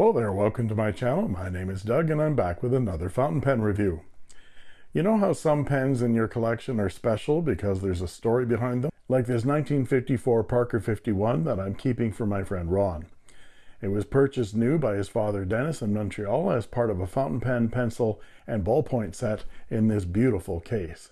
Hello there, welcome to my channel. My name is Doug and I'm back with another fountain pen review. You know how some pens in your collection are special because there's a story behind them? Like this 1954 Parker 51 that I'm keeping for my friend Ron. It was purchased new by his father Dennis in Montreal as part of a fountain pen, pencil, and ballpoint set in this beautiful case.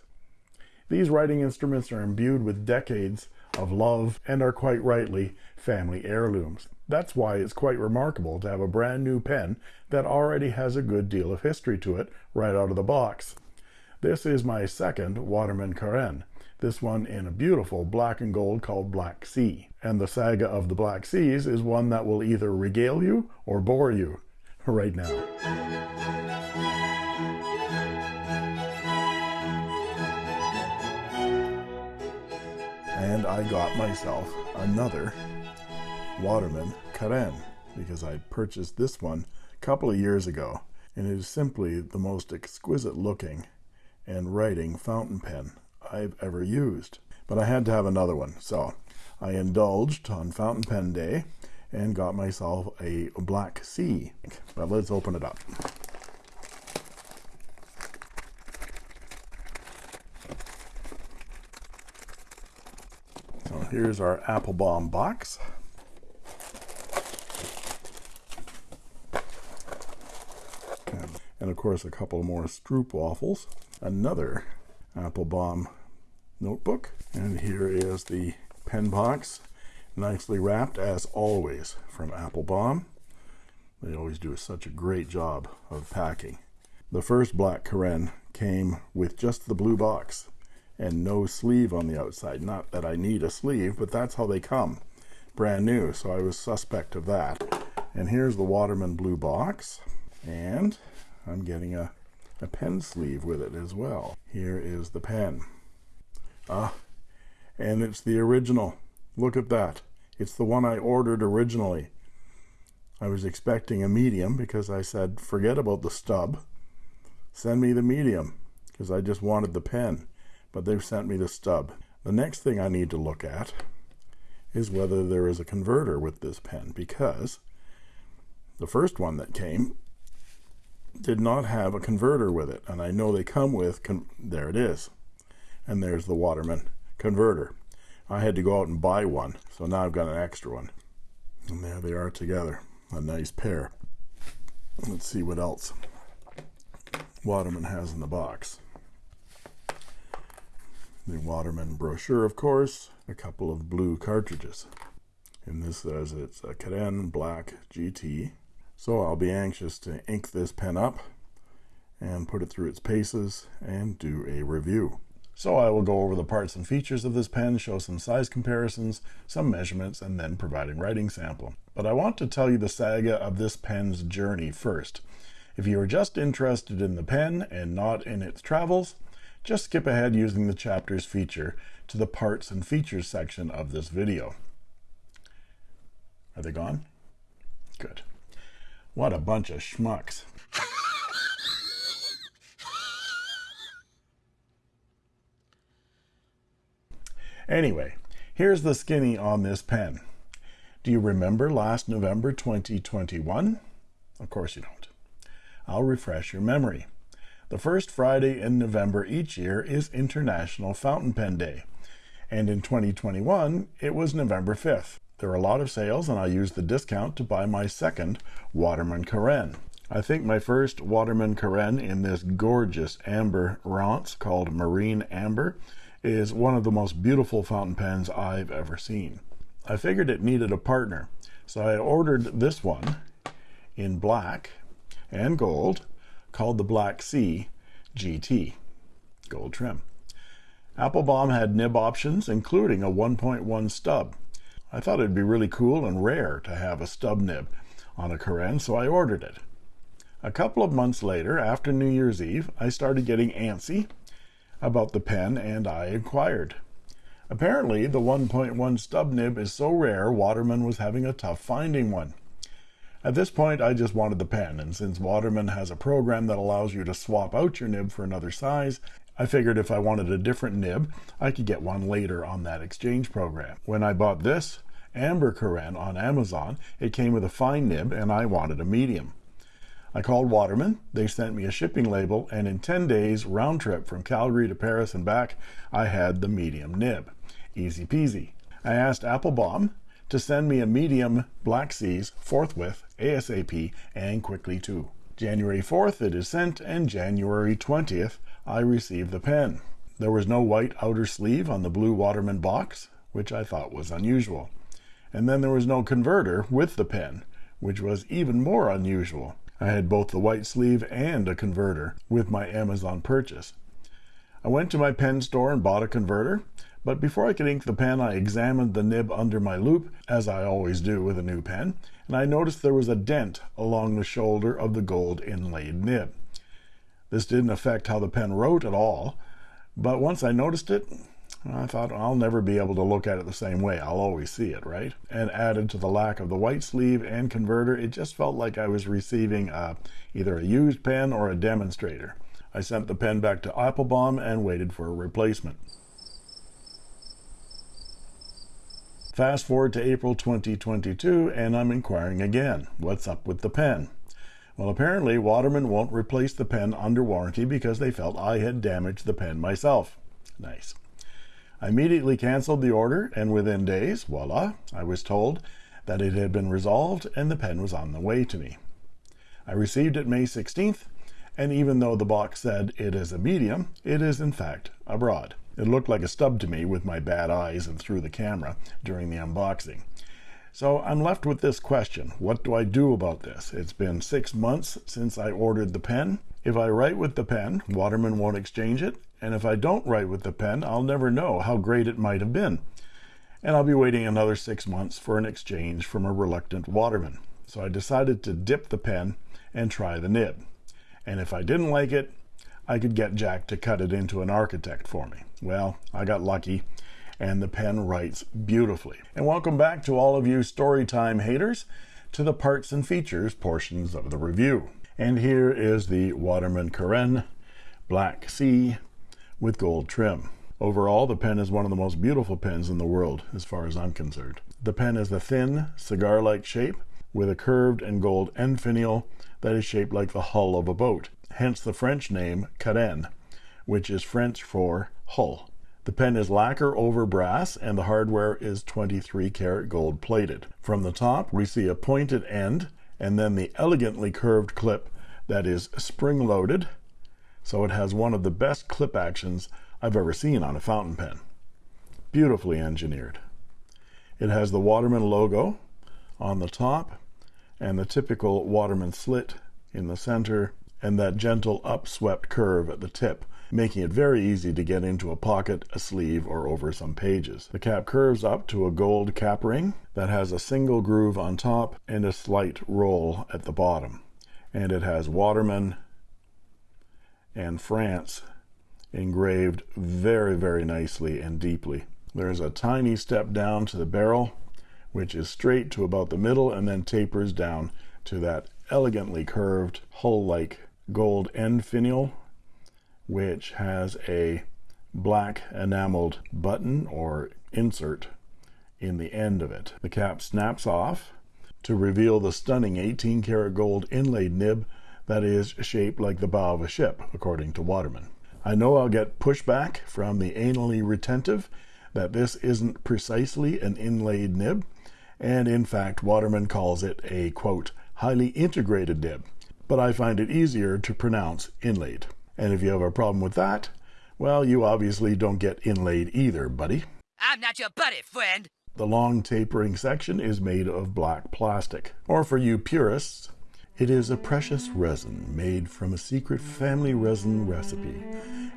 These writing instruments are imbued with decades of love and are quite rightly family heirlooms. That's why it's quite remarkable to have a brand new pen that already has a good deal of history to it right out of the box. This is my second Waterman Carène, this one in a beautiful black and gold called Black Sea. And the saga of the Black Seas is one that will either regale you or bore you right now. And I got myself another Waterman Carène because I purchased this one a couple of years ago. And it is simply the most exquisite looking and writing fountain pen I've ever used. But I had to have another one. So I indulged on fountain pen day and got myself a black sea. But let's open it up here's our Appelboom box. And, and of course a couple more Stroop waffles. Another Appelboom notebook. And here is the pen box, nicely wrapped as always from Appelboom. They always do such a great job of packing. The first black Carène came with just the blue box and no sleeve on the outside. Not that I need a sleeve, but that's how they come. Brand new, so I was suspect of that. And here's the Waterman blue box. And I'm getting a, a pen sleeve with it as well. Here is the pen. Ah, and it's the original. Look at that. It's the one I ordered originally. I was expecting a medium because I said, forget about the stub. Send me the medium because I just wanted the pen but they've sent me the stub. The next thing I need to look at is whether there is a converter with this pen because the first one that came did not have a converter with it and I know they come with there it is and there's the Waterman converter. I had to go out and buy one so now I've got an extra one. And there they are together a nice pair. Let's see what else Waterman has in the box the Waterman brochure, of course, a couple of blue cartridges. And this says it's a Carène Black GT. So I'll be anxious to ink this pen up and put it through its paces and do a review. So I will go over the parts and features of this pen, show some size comparisons, some measurements, and then provide a writing sample. But I want to tell you the saga of this pen's journey first. If you are just interested in the pen and not in its travels, just skip ahead using the chapters feature to the parts and features section of this video. Are they gone? Good. What a bunch of schmucks. Anyway, here's the skinny on this pen. Do you remember last November 2021? Of course you don't. I'll refresh your memory. The first Friday in November each year is International Fountain Pen Day, and in 2021 it was November 5th. There are a lot of sales and I used the discount to buy my second Waterman Carène. I think my first Waterman Carène in this gorgeous amber ronce called Marine Amber is one of the most beautiful fountain pens I've ever seen. I figured it needed a partner, so I ordered this one in black and gold called the Black Sea GT gold trim. Appelboom had nib options, including a 1.1 stub. I thought it'd be really cool and rare to have a stub nib on a Carène, so I ordered it. A couple of months later, after New Year's Eve, I started getting antsy about the pen and I inquired. Apparently, the 1.1 stub nib is so rare, Waterman was having a tough finding one. At this point, I just wanted the pen, and since Waterman has a program that allows you to swap out your nib for another size, I figured if I wanted a different nib, I could get one later on that exchange program. When I bought this Amber Carène on Amazon, it came with a fine nib and I wanted a medium. I called Waterman, they sent me a shipping label, and in 10 days, round trip from Calgary to Paris and back, I had the medium nib. Easy peasy. I asked Appelboom to send me a medium Black Seas forthwith, ASAP, and quickly too. January 4th it is sent, and January 20th I receive the pen. There was no white outer sleeve on the blue Waterman box, which I thought was unusual. And then there was no converter with the pen, which was even more unusual. I had both the white sleeve and a converter with my Amazon purchase. I went to my pen store and bought a converter, but before I could ink the pen, I examined the nib under my loupe, as I always do with a new pen, and I noticed there was a dent along the shoulder of the gold inlaid nib. This didn't affect how the pen wrote at all, but once I noticed it, I thought I'll never be able to look at it the same way. I'll always see it, right? And added to the lack of the white sleeve and converter, it just felt like I was receiving uh, either a used pen or a demonstrator. I sent the pen back to Appelboom and waited for a replacement. Fast forward to April 2022 and I'm inquiring again. What's up with the pen? Well, apparently Waterman won't replace the pen under warranty because they felt I had damaged the pen myself. Nice. I immediately canceled the order, and within days, voila, I was told that it had been resolved and the pen was on the way to me. I received it May 16th, and even though the box said it is a medium, it is in fact a broad. It looked like a stub to me with my bad eyes and through the camera during the unboxing. So I'm left with this question. What do I do about this? It's been six months since I ordered the pen. If I write with the pen, Waterman won't exchange it, and if I don't write with the pen, I'll never know how great it might have been. And I'll be waiting another six months for an exchange from a reluctant Waterman. So I decided to dip the pen and try the nib. And if I didn't like it, I could get Jack to cut it into an architect for me. Well, I got lucky and the pen writes beautifully. And welcome back to all of you Storytime haters to the parts and features portions of the review. And here is the Waterman Carène Black Sea with gold trim. Overall, the pen is one of the most beautiful pens in the world, as far as I'm concerned. The pen is a thin, cigar-like shape with a curved and gold end finial that is shaped like the hull of a boat, hence the French name Carène, which is French for hull. The pen is lacquer over brass and the hardware is 23 karat gold plated. From the top, we see a pointed end and then the elegantly curved clip that is spring loaded so it has one of the best clip actions I've ever seen on a fountain pen. Beautifully engineered. It has the Waterman logo on the top and the typical Waterman slit in the center and that gentle upswept curve at the tip making it very easy to get into a pocket, a sleeve, or over some pages. The cap curves up to a gold cap ring that has a single groove on top and a slight roll at the bottom. And it has Waterman and France engraved very, very nicely and deeply. There's a tiny step down to the barrel, which is straight to about the middle and then tapers down to that elegantly curved hull-like gold end finial, which has a black enameled button or insert in the end of it. The cap snaps off to reveal the stunning 18 karat gold inlaid nib that is shaped like the bow of a ship, according to Waterman. I know I'll get pushback from the anally retentive that this isn't precisely an inlaid nib, and in fact, Waterman calls it a quote, highly integrated nib, but I find it easier to pronounce inlaid. And if you have a problem with that, well, you obviously don't get inlaid either, buddy. I'm not your buddy, friend. The long tapering section is made of black plastic. Or for you purists, it is a precious resin made from a secret family resin recipe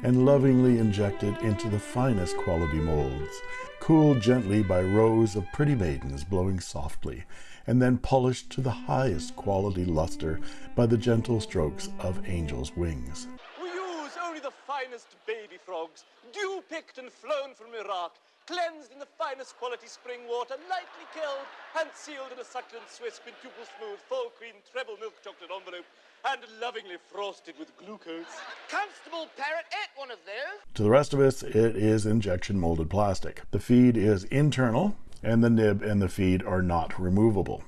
and lovingly injected into the finest quality molds, cooled gently by rows of pretty maidens blowing softly, and then polished to the highest quality luster by the gentle strokes of angels' wings. We use only the finest baby frogs, dew-picked and flown from Iraq, cleansed in the finest quality spring water, lightly killed, and sealed in a succulent Swiss quintuple smooth, full cream, treble milk chocolate envelope, and lovingly frosted with glucose. Constable Parrot ate one of those. To the rest of us, it is injection molded plastic. The feed is internal, and the nib and the feed are not removable.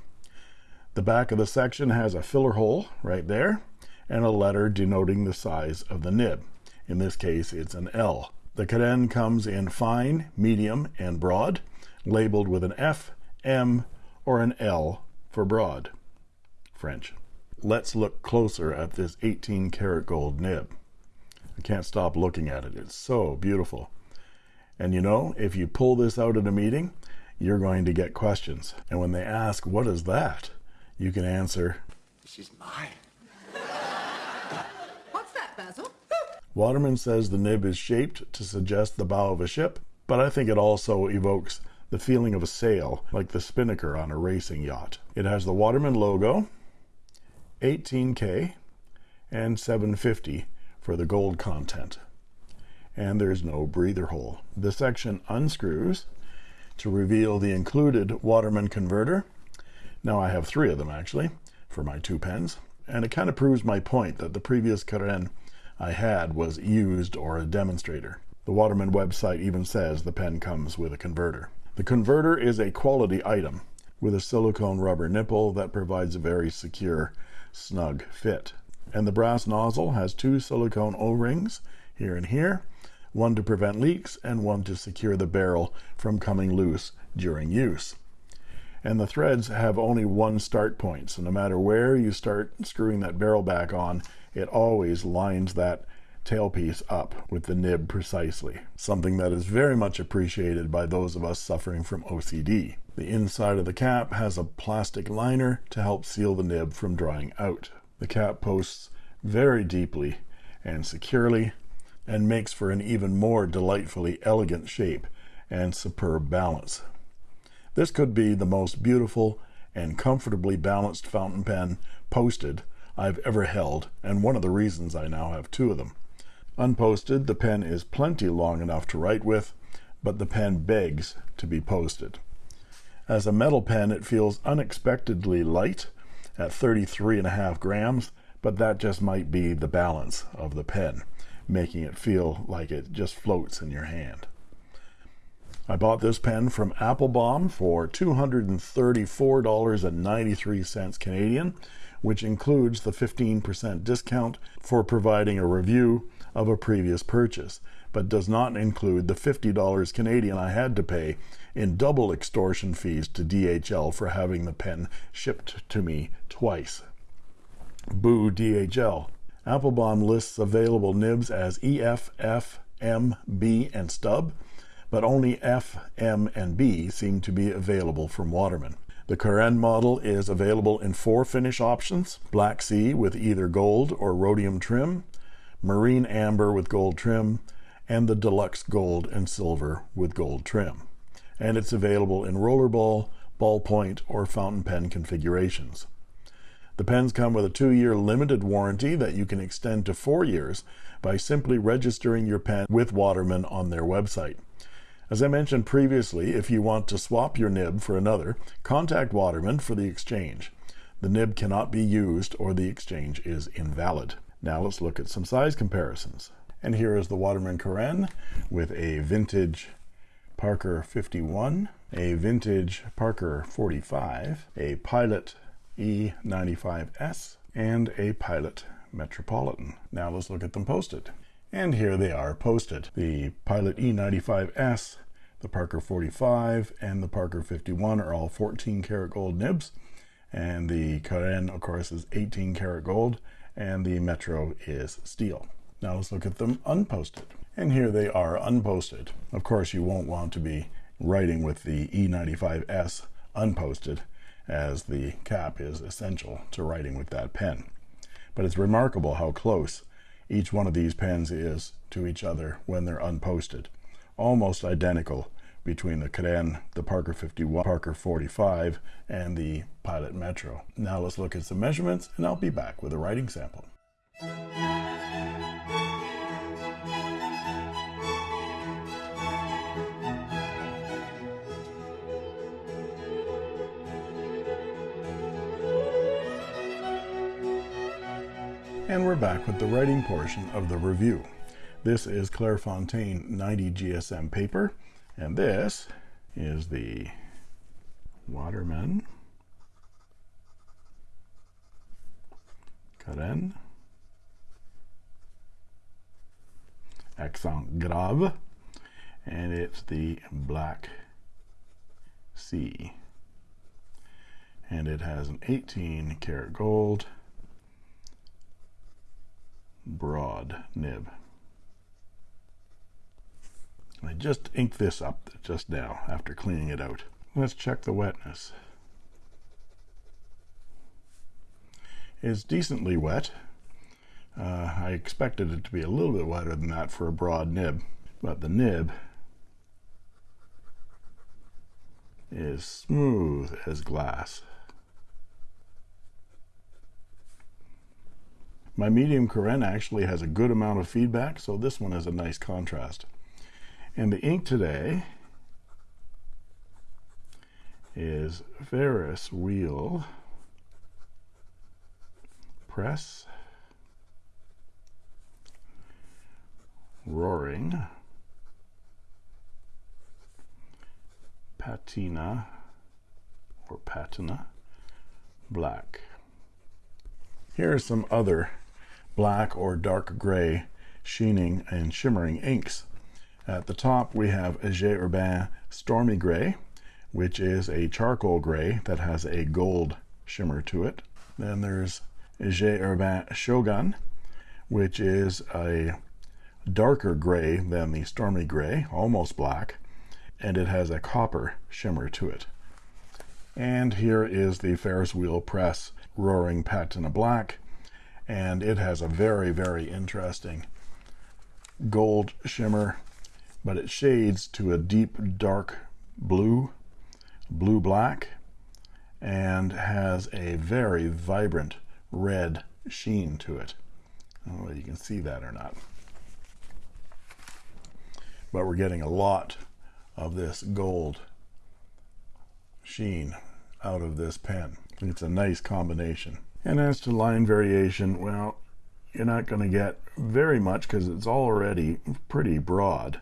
The back of the section has a filler hole right there and a letter denoting the size of the nib. In this case, it's an L. The Carène comes in fine, medium, and broad, labeled with an F, M, or an L for broad. French. Let's look closer at this 18 karat gold nib. I can't stop looking at it. It's so beautiful. And you know, if you pull this out at a meeting, you're going to get questions. And when they ask, What is that? you can answer, She's mine. What's that, Basil? Waterman says the nib is shaped to suggest the bow of a ship, but I think it also evokes the feeling of a sail, like the spinnaker on a racing yacht. It has the Waterman logo, 18K, and 750 for the gold content. And there's no breather hole. The section unscrews to reveal the included Waterman converter. Now I have three of them actually for my two pens, and it kind of proves my point that the previous Carène I had was used or a demonstrator. The Waterman website even says the pen comes with a converter. The converter is a quality item with a silicone rubber nipple that provides a very secure, snug fit. And the brass nozzle has two silicone O-rings here and here, one to prevent leaks and one to secure the barrel from coming loose during use. And the threads have only one start point, so no matter where you start screwing that barrel back on, it always lines that tailpiece up with the nib precisely, something that is very much appreciated by those of us suffering from OCD. The inside of the cap has a plastic liner to help seal the nib from drying out. The cap posts very deeply and securely and makes for an even more delightfully elegant shape and superb balance. This could be the most beautiful and comfortably balanced fountain pen posted I've ever held, and one of the reasons I now have two of them. Unposted, the pen is plenty long enough to write with, but the pen begs to be posted. As a metal pen, it feels unexpectedly light at 33 and a half grams, but that just might be the balance of the pen, making it feel like it just floats in your hand. I bought this pen from Appelboom for $234.93 Canadian, which includes the 15% discount for providing a review of a previous purchase, but does not include the $50 Canadian I had to pay in double extortion fees to DHL for having the pen shipped to me twice. Boo DHL. Appelboom lists available nibs as EF, F, M, B, and stub, but only F, M, and B seem to be available from Waterman. The Carène model is available in four finish options Black Sea with either gold or rhodium trim, Marine Amber with gold trim, and the Deluxe Gold and Silver with gold trim. And it's available in rollerball, ballpoint, or fountain pen configurations. The pens come with a two year limited warranty that you can extend to four years by simply registering your pen with Waterman on their website. As I mentioned previously, if you want to swap your nib for another, contact Waterman for the exchange. The nib cannot be used or the exchange is invalid. Now let's look at some size comparisons. And here is the Waterman Carène with a vintage Parker 51, a vintage Parker 45, a Pilot E95S, and a Pilot Metropolitan. Now let's look at them posted. And here they are posted. The Pilot E95S, the Parker 45, and the Parker 51 are all 14 karat gold nibs. And the Carène, of course, is 18 karat gold, and the Metro is steel. Now let's look at them unposted. And here they are unposted. Of course, you won't want to be writing with the E95S unposted, as the cap is essential to writing with that pen. But it's remarkable how close each one of these pens is to each other when they're unposted. Almost identical between the Carène, the Parker 51, Parker 45, and the Pilot Metro. Now let's look at some measurements and I'll be back with a writing sample. And we're back with the writing portion of the review. This is Clairefontaine 90 GSM paper, and this is the Waterman Carène accent grave, and it's the Black Sea. And it has an 18 karat gold broad nib. I just inked this up just now after cleaning it out. Let's check the wetness. It's decently wet. Uh, I expected it to be a little bit wetter than that for a broad nib, but the nib is smooth as glass. My medium Carène actually has a good amount of feedback, so this one has a nice contrast. And the ink today is Ferris Wheel Press Roaring Patina or Patina Black. Here are some other black or dark gray sheening and shimmering inks. At the top we have J. Herbin Stormy Gray, which is a charcoal gray that has a gold shimmer to it. Then there's J. Herbin Shogun, which is a darker gray than the Stormy Gray, almost black, and it has a copper shimmer to it. And here is the Ferris Wheel Press Roaring Patina Black, and it has a very, very interesting gold shimmer, but it shades to a deep dark blue, blue black, and has a very vibrant red sheen to it. I don't know if you can see that or not. But we're getting a lot of this gold sheen out of this pen. It's a nice combination. And as to line variation, well, you're not going to get very much because it's already pretty broad,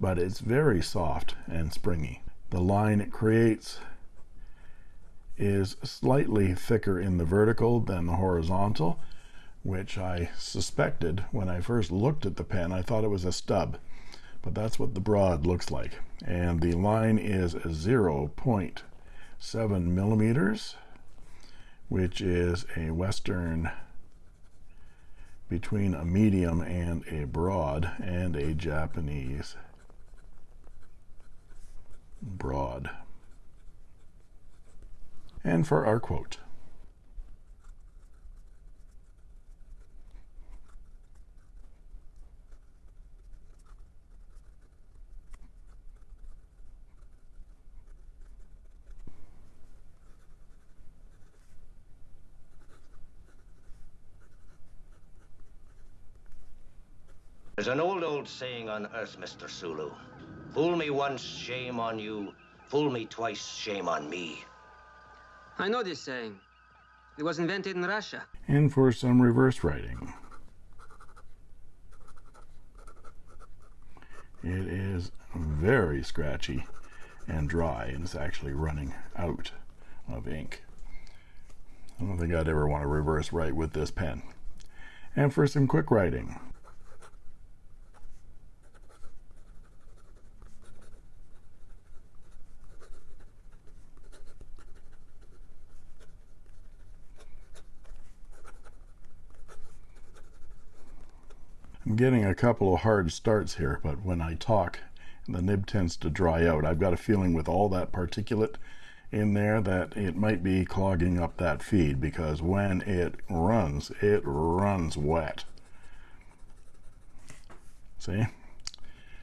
but it's very soft and springy. The line it creates is slightly thicker in the vertical than the horizontal, which I suspected when I first looked at the pen. I thought it was a stub, but that's what the broad looks like. And the line is 0.7 millimeters which is a western between a medium and a broad and a Japanese broad. And for our quote. There's an old, old saying on earth, Mr. Sulu. Fool me once, shame on you. Fool me twice, shame on me. I know this saying. It was invented in Russia. And for some reverse writing. It is very scratchy and dry, and it's actually running out of ink. I don't think I'd ever want to reverse write with this pen. And for some quick writing. Getting a couple of hard starts here, but when I talk, the nib tends to dry out. I've got a feeling with all that particulate in there that it might be clogging up that feed because when it runs, it runs wet. See?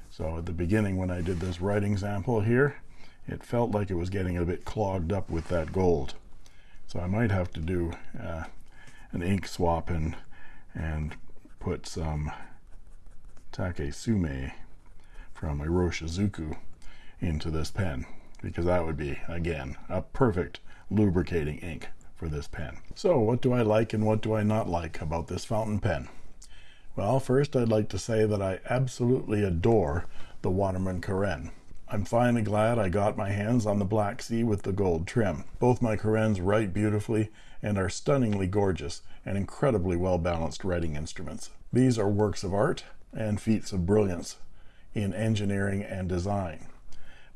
So at the beginning when I did this writing sample here, it felt like it was getting a bit clogged up with that gold. So I might have to do uh, an ink swap and and put some Take Sumi from Iroshizuku into this pen because that would be again a perfect lubricating ink for this pen. So what do I like and what do I not like about this fountain pen? Well, first I'd like to say that I absolutely adore the Waterman Carène. I'm finally glad I got my hands on the Black Sea with the gold trim. Both my Carènes write beautifully and are stunningly gorgeous and incredibly well-balanced writing instruments. These are works of art and feats of brilliance in engineering and design.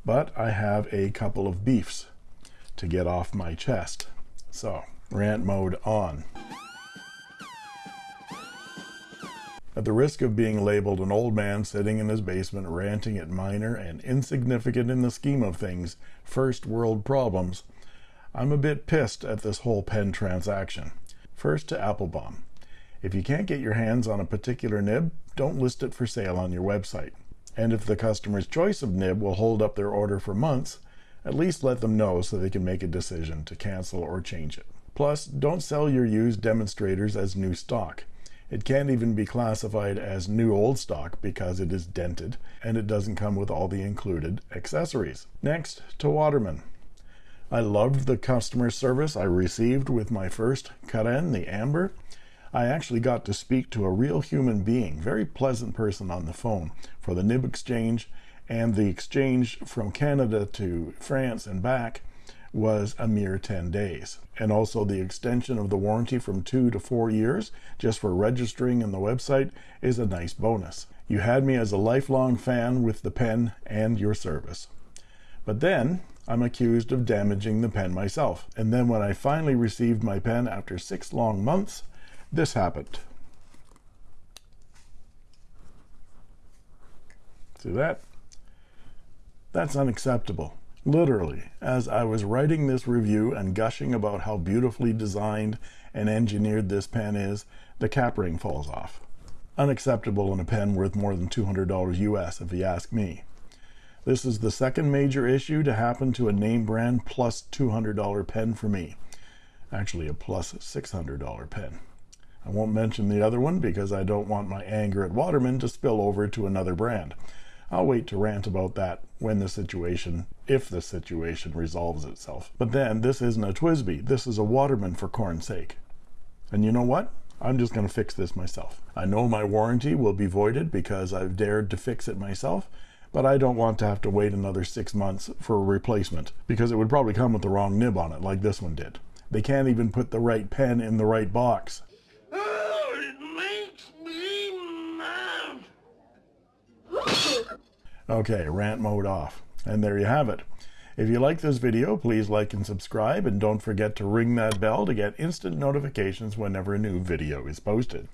But I have a couple of beefs to get off my chest. So, rant mode on. At the risk of being labeled an old man sitting in his basement ranting at minor and insignificant in the scheme of things first world problems, I'm a bit pissed at this whole pen transaction. First to Appelboom. If you can't get your hands on a particular nib, don't list it for sale on your website. And if the customer's choice of nib will hold up their order for months, at least let them know so they can make a decision to cancel or change it. Plus, don't sell your used demonstrators as new stock. It can't even be classified as new old stock because it is dented and it doesn't come with all the included accessories. Next to Waterman. I loved the customer service I received with my first Carène, the Amber. I actually got to speak to a real human being, very pleasant person on the phone for the nib exchange and the exchange from Canada to France and back was a mere 10 days. And also the extension of the warranty from two to four years just for registering in the website is a nice bonus. You had me as a lifelong fan with the pen and your service. But then I'm accused of damaging the pen myself. And then when I finally received my pen after six long months, this happened. See that? That's unacceptable. Literally, as I was writing this review and gushing about how beautifully designed and engineered this pen is, the cap ring falls off. Unacceptable in a pen worth more than $200 US if you ask me. This is the second major issue to happen to a name brand plus $200 pen for me. Actually a plus $600 pen. I won't mention the other one because I don't want my anger at Waterman to spill over to another brand. I'll wait to rant about that when the situation, if the situation resolves itself. But then, this isn't a TWSBI. This is a Waterman for corn's sake. And you know what? I'm just going to fix this myself. I know my warranty will be voided because I've dared to fix it myself, but I don't want to have to wait another six months for a replacement because it would probably come with the wrong nib on it like this one did. They can't even put the right pen in the right box. Okay, rant mode off. And there you have it. If you like this video, please like and subscribe, and don't forget to ring that bell to get instant notifications whenever a new video is posted.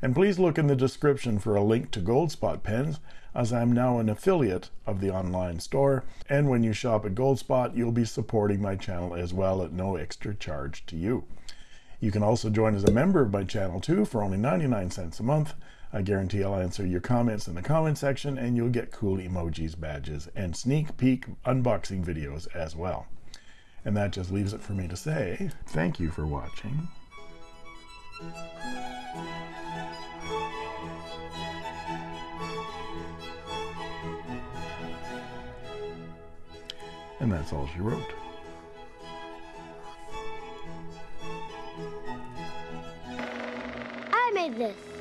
And please look in the description for a link to Goldspot pens, as I'm now an affiliate of the online store. And when you shop at Goldspot, you'll be supporting my channel as well at no extra charge to you. You can also join as a member of my channel too for only 99 cents a month. I guarantee I'll answer your comments in the comment section and you'll get cool emojis, badges, and sneak peek unboxing videos as well. And that just leaves it for me to say thank you for watching. And that's all she wrote. I made this.